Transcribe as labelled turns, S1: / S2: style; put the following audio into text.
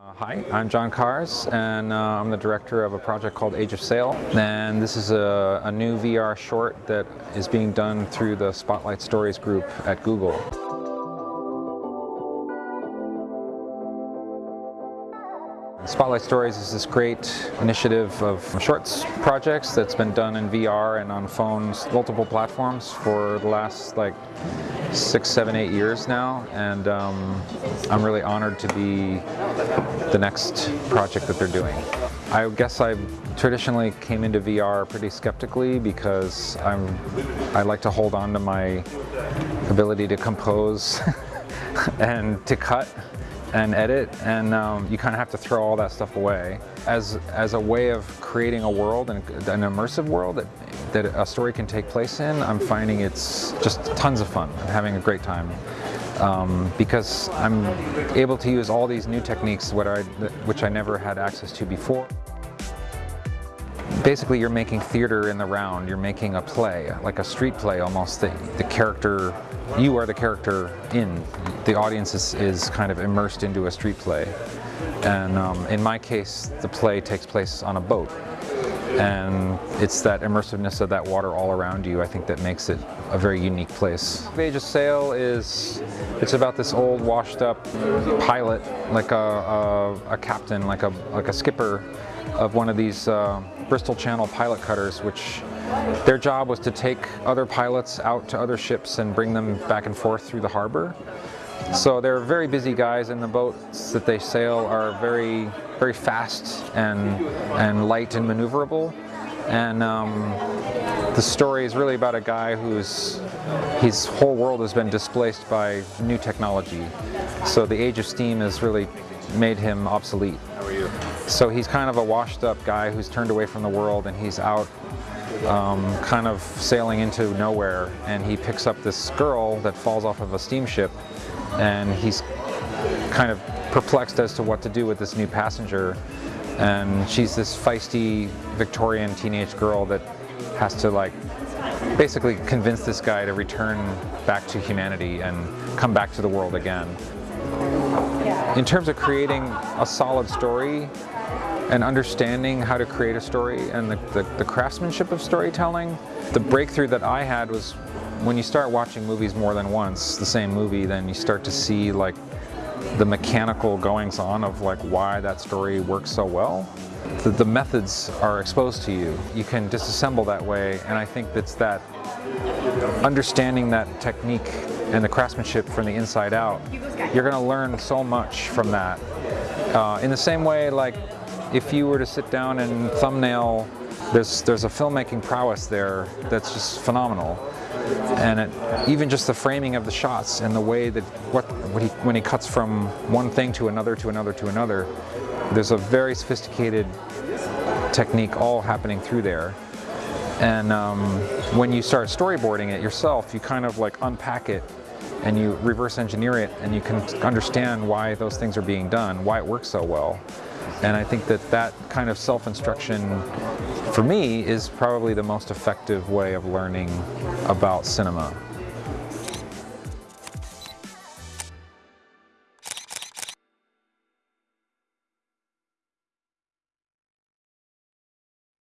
S1: Uh, hi, I'm John Kahrs and uh, I'm the director of a project called Age of Sail and this is a, a new VR short that is being done through the Spotlight Stories group at Google. Spotlight Stories is this great initiative of shorts projects that's been done in VR and on phones, multiple platforms for the last like six, seven, eight years now and um, I'm really honored to be the next project that they're doing. I guess I traditionally came into VR pretty skeptically because I'm, I like to hold on to my ability to compose and to cut and edit and um, you kind of have to throw all that stuff away. As, as a way of creating a world, and an immersive world that, that a story can take place in, I'm finding it's just tons of fun. I'm having a great time. Um, because I'm able to use all these new techniques I, which I never had access to before. Basically you're making theater in the round, you're making a play, like a street play almost. The, the character, you are the character in. The audience is, is kind of immersed into a street play. And um, in my case, the play takes place on a boat and it's that immersiveness of that water all around you I think that makes it a very unique place. Age of Sail is it's about this old washed up pilot like a, a, a captain like a like a skipper of one of these uh, Bristol Channel pilot cutters which their job was to take other pilots out to other ships and bring them back and forth through the harbor so they're very busy guys and the boats that they sail are very, very fast and, and light and maneuverable. And um, the story is really about a guy whose his whole world has been displaced by new technology. So the age of steam has really made him obsolete. So he's kind of a washed up guy who's turned away from the world and he's out um, kind of sailing into nowhere and he picks up this girl that falls off of a steamship and he's kind of perplexed as to what to do with this new passenger and she's this feisty Victorian teenage girl that has to like basically convince this guy to return back to humanity and come back to the world again. In terms of creating a solid story and understanding how to create a story and the, the, the craftsmanship of storytelling, the breakthrough that I had was when you start watching movies more than once, the same movie, then you start to see like the mechanical goings on of like why that story works so well. The, the methods are exposed to you. You can disassemble that way and I think that's that understanding that technique and the craftsmanship from the inside out, you're going to learn so much from that. Uh, in the same way like if you were to sit down and thumbnail, there's, there's a filmmaking prowess there that's just phenomenal and it, even just the framing of the shots and the way that what when he, when he cuts from one thing to another to another to another, there's a very sophisticated technique all happening through there. And um, when you start storyboarding it yourself, you kind of like unpack it and you reverse engineer it and you can understand why those things are being done, why it works so well. And I think that that kind of self-instruction for me is probably the most effective way of learning about cinema.